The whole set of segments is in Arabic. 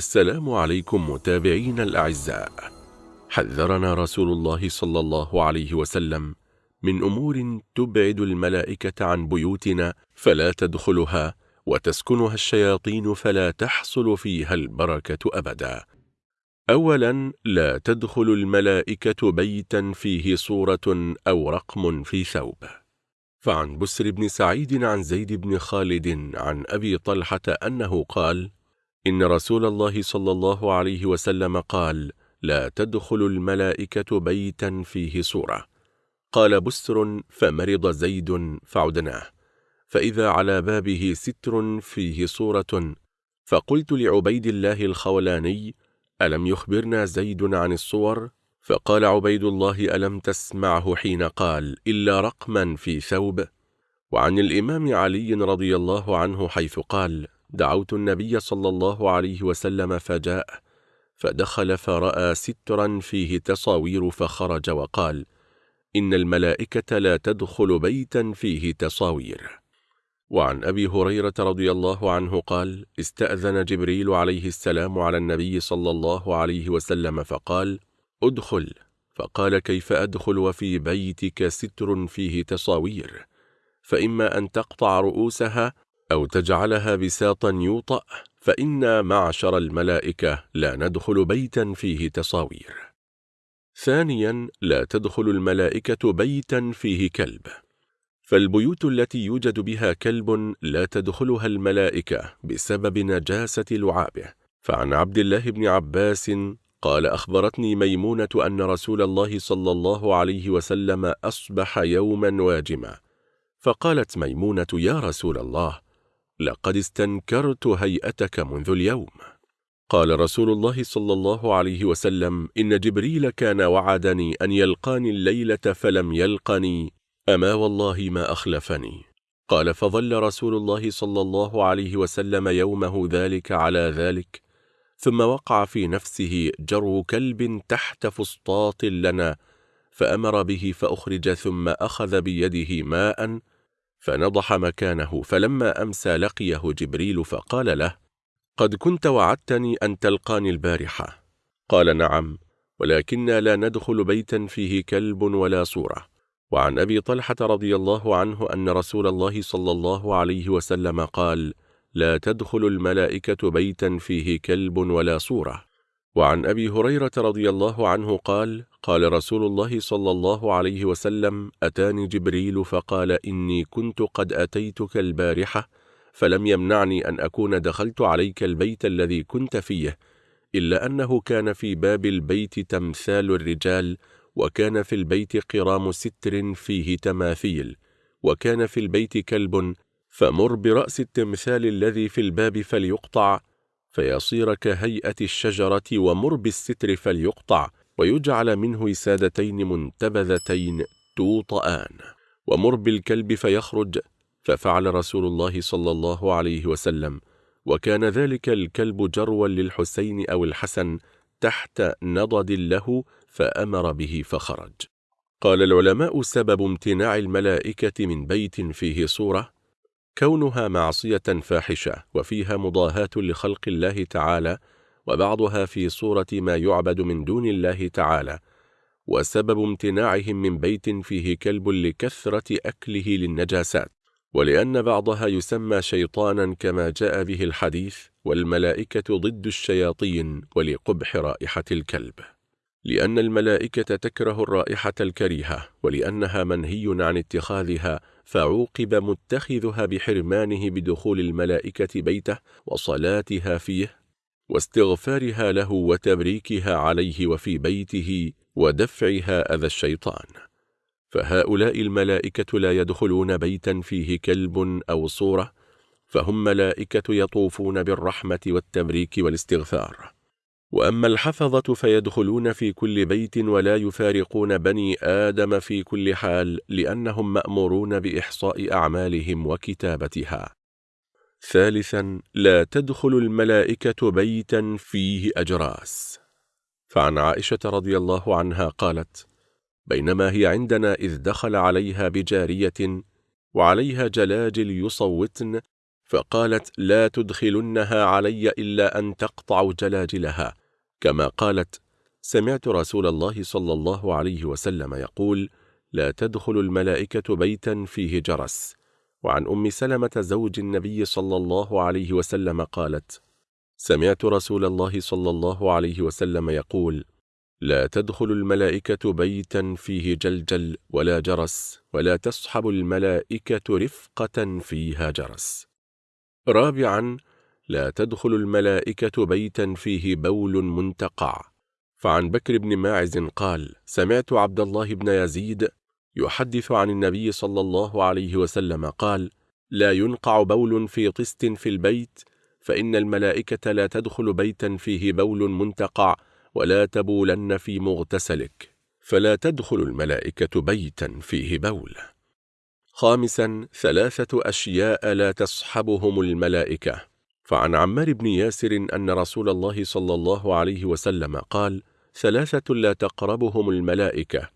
السلام عليكم متابعين الأعزاء. حذرنا رسول الله صلى الله عليه وسلم من أمور تبعد الملائكة عن بيوتنا فلا تدخلها وتسكنها الشياطين فلا تحصل فيها البركة أبدا. أولا لا تدخل الملائكة بيتا فيه صورة أو رقم في ثوب. فعن بسر بن سعيد عن زيد بن خالد عن أبي طلحة أنه قال إن رسول الله صلى الله عليه وسلم قال لا تدخل الملائكة بيتا فيه صورة قال بسر فمرض زيد فعدناه. فإذا على بابه ستر فيه صورة فقلت لعبيد الله الخولاني ألم يخبرنا زيد عن الصور؟ فقال عبيد الله ألم تسمعه حين قال إلا رقما في ثوب. وعن الإمام علي رضي الله عنه حيث قال دعوت النبي صلى الله عليه وسلم فجاء فدخل فرأى سترا فيه تصاوير فخرج وقال إن الملائكة لا تدخل بيتا فيه تصاوير. وعن أبي هريرة رضي الله عنه قال استأذن جبريل عليه السلام على النبي صلى الله عليه وسلم فقال ادخل. فقال كيف أدخل وفي بيتك ستر فيه تصاوير؟ فإما أن تقطع رؤوسها أو تجعلها بساطا يوطأ فإنا معشر الملائكة لا ندخل بيتا فيه تصاوير. ثانيا لا تدخل الملائكة بيتا فيه كلب. فالبيوت التي يوجد بها كلب لا تدخلها الملائكة بسبب نجاسة لعابه. فعن عبد الله بن عباس قال أخبرتني ميمونة أن رسول الله صلى الله عليه وسلم أصبح يوما واجما. فقالت ميمونة يا رسول الله لقد استنكرت هيئتك منذ اليوم. قال رسول الله صلى الله عليه وسلم إن جبريل كان وعدني أن يلقاني الليلة فلم يلقني أما والله ما أخلفني. قال فظل رسول الله صلى الله عليه وسلم يومه ذلك على ذلك ثم وقع في نفسه جرو كلب تحت فسطاط لنا فأمر به فأخرج ثم أخذ بيده ماء فنضح مكانه فلما أمسى لقيه جبريل فقال له قد كنت وعدتني أن تلقاني البارحة. قال نعم ولكننا لا ندخل بيتا فيه كلب ولا صورة. وعن أبي طلحة رضي الله عنه أن رسول الله صلى الله عليه وسلم قال لا تدخل الملائكة بيتا فيه كلب ولا صورة. وعن أبي هريرة رضي الله عنه قال قال رسول الله صلى الله عليه وسلم أتاني جبريل فقال إني كنت قد أتيتك البارحة فلم يمنعني أن أكون دخلت عليك البيت الذي كنت فيه إلا أنه كان في باب البيت تمثال الرجال وكان في البيت قرام ستر فيه تماثيل وكان في البيت كلب فمر برأس التمثال الذي في الباب فليقطع فيصير كهيئة الشجرة ومر بالستر فليقطع ويجعل منه وسادتين منتبذتين توطآن. ومر بالكلب فيخرج ففعل رسول الله صلى الله عليه وسلم. وكان ذلك الكلب جروا للحسين أو الحسن تحت نضد له فأمر به فخرج. قال العلماء سبب امتناع الملائكة من بيت فيه صورة كونها معصية فاحشة وفيها مضاهاة لخلق الله تعالى وبعضها في صورة ما يعبد من دون الله تعالى وسبب امتناعهم من بيت فيه كلب لكثرة أكله للنجاسات. ولأن بعضها يسمى شيطانا كما جاء به الحديث والملائكة ضد الشياطين ولقبح رائحة الكلب. لأن الملائكة تكره الرائحة الكريهة ولأنها منهي عن اتخاذها فعوقب متخذها بحرمانه بدخول الملائكة بيته وصلاتها فيه واستغفارها له وتبريكها عليه وفي بيته ودفعها أذى الشيطان. فهؤلاء الملائكة لا يدخلون بيتا فيه كلب أو صورة فهم ملائكة يطوفون بالرحمة والتبريك والاستغفار. وأما الحفظة فيدخلون في كل بيت ولا يفارقون بني آدم في كل حال لأنهم مأمورون بإحصاء أعمالهم وكتابتها. ثالثا لا تدخل الملائكة بيتا فيه أجراس. فعن عائشة رضي الله عنها قالت بينما هي عندنا إذ دخل عليها بجارية وعليها جلاجل يصوتن فقالت لا تدخلنها علي إلا أن تقطع جلاجلها. كما قالت سمعت رسول الله صلى الله عليه وسلم يقول لا تدخل الملائكة بيتا فيه جرس. وعن أم سلمة زوج النبي صلى الله عليه وسلم قالت سمعت رسول الله صلى الله عليه وسلم يقول لا تدخل الملائكة بيتا فيه جلجل ولا جرس ولا تصحب الملائكة رفقة فيها جرس. رابعا لا تدخل الملائكة بيتا فيه بول منتقع. فعن بكر بن ماعز قال سمعت عبد الله بن يزيد يحدث عن النبي صلى الله عليه وسلم قال لا ينقع بول في طست في البيت فإن الملائكة لا تدخل بيتا فيه بول منتقع ولا تبولن في مغتسلك فلا تدخل الملائكة بيتا فيه بول. خامسا ثلاثة أشياء لا تصحبهم الملائكة. فعن عمار بن ياسر أن رسول الله صلى الله عليه وسلم قال ثلاثة لا تقربهم الملائكة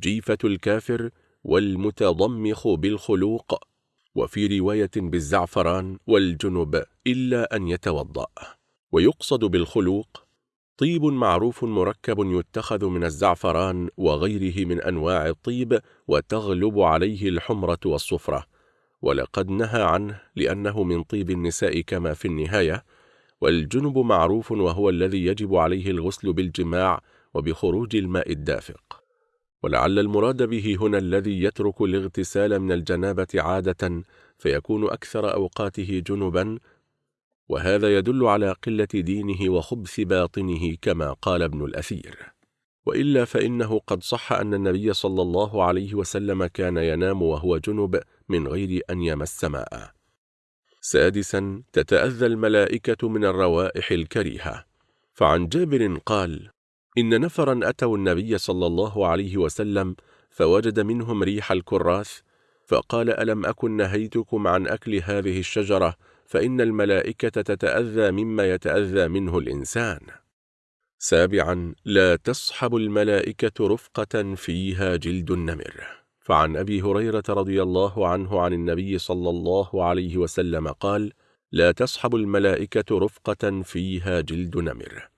جيفة الكافر والمتضمخ بالخلوق وفي رواية بالزعفران والجنب إلا أن يتوضأ. ويقصد بالخلوق طيب معروف مركب يتخذ من الزعفران وغيره من أنواع الطيب وتغلب عليه الحمرة والصفرة. ولقد نهى عنه لأنه من طيب النساء كما في النهاية. والجنب معروف وهو الذي يجب عليه الغسل بالجماع وبخروج الماء الدافق. ولعل المراد به هنا الذي يترك الاغتسال من الجنابة عادة فيكون أكثر أوقاته جنبا وهذا يدل على قلة دينه وخبث باطنه كما قال ابن الأثير. وإلا فإنه قد صح أن النبي صلى الله عليه وسلم كان ينام وهو جنب من غير أن يمس ماء. سادسا تتأذى الملائكة من الروائح الكريهة. فعن جابر قال إن نفرا أتوا النبي صلى الله عليه وسلم فوجد منهم ريح الكراث فقال ألم أكن نهيتكم عن أكل هذه الشجرة؟ فإن الملائكة تتأذى مما يتأذى منه الإنسان. سابعا لا تصحب الملائكة رفقة فيها جلد النمر. فعن أبي هريرة رضي الله عنه عن النبي صلى الله عليه وسلم قال لا تصحب الملائكة رفقة فيها جلد نمر.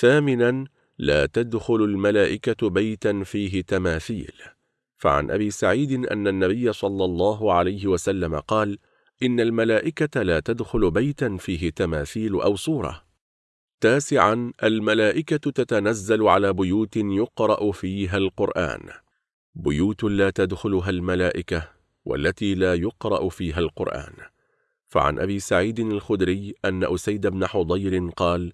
ثامنا لا تدخل الملائكة بيتا فيه تماثيل. فعن أبي سعيد أن النبي صلى الله عليه وسلم قال إن الملائكة لا تدخل بيتا فيه تماثيل أو صورة. تاسعا الملائكة تتنزل على بيوت يقرأ فيها القرآن. بيوت لا تدخلها الملائكة والتي لا يقرأ فيها القرآن. فعن أبي سعيد الخدري أن أسيد بن حضير قال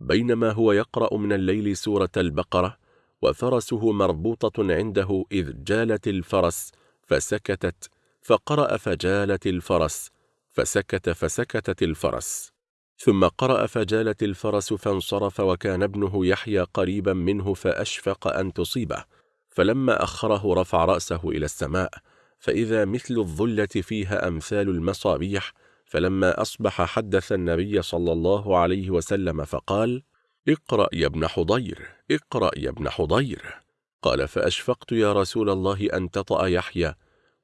بينما هو يقرأ من الليل سورة البقرة وفرسه مربوطة عنده إذ جالت الفرس فسكتت فقرأ فجالت الفرس فسكت فسكتت الفرس. ثم قرأ فجالت الفرس فانصرف وكان ابنه يحيى قريبا منه فأشفق أن تصيبه. فلما أخره رفع رأسه إلى السماء فإذا مثل الظلة فيها أمثال المصابيح فلما أصبح حدث النبي صلى الله عليه وسلم فقال اقرأ يا ابن حضير اقرأ يا ابن حضير. قال فأشفقت يا رسول الله أن تطأ يحيى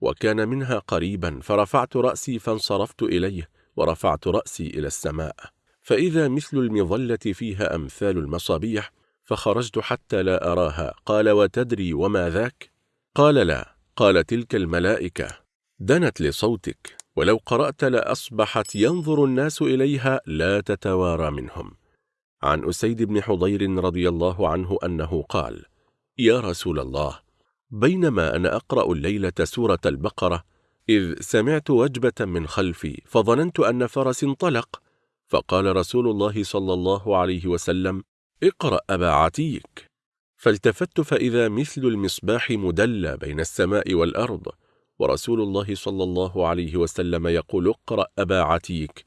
وكان منها قريبا فرفعت رأسي فانصرفت إليه ورفعت رأسي إلى السماء. فإذا مثل المظلة فيها أمثال المصابيح فخرجت حتى لا أراها. قال وتدري وما ذاك؟ قال لا. قال تلك الملائكة دنت لصوتك. ولو قرأت لأصبحت ينظر الناس إليها لا تتوارى منهم. عن أسيد بن حضير رضي الله عنه أنه قال يا رسول الله بينما أنا أقرأ الليلة سورة البقرة إذ سمعت وجبة من خلفي فظننت أن فرس انطلق فقال رسول الله صلى الله عليه وسلم اقرأ أبا عتيك فالتفت فإذا مثل المصباح مدلى بين السماء والأرض ورسول الله صلى الله عليه وسلم يقول اقرأ أبا عتيك.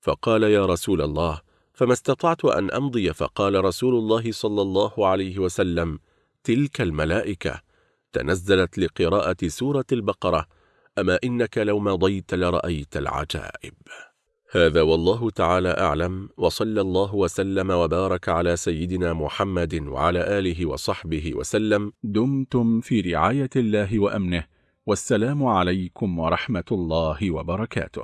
فقال يا رسول الله فما استطعت أن أمضي؟ فقال رسول الله صلى الله عليه وسلم تلك الملائكة. تنزلت لقراءة سورة البقرة أما إنك لو مضيت لرأيت العجائب. هذا والله تعالى أعلم وصلى الله وسلم وبارك على سيدنا محمد وعلى آله وصحبه وسلم. دمتم في رعاية الله وأمنه. والسلام عليكم ورحمة الله وبركاته.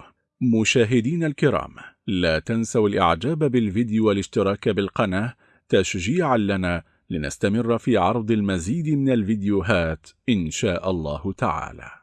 مشاهدين الكرام لا تنسوا الإعجاب بالفيديو والاشتراك بالقناة تشجيعا لنا لنستمر في عرض المزيد من الفيديوهات إن شاء الله تعالى.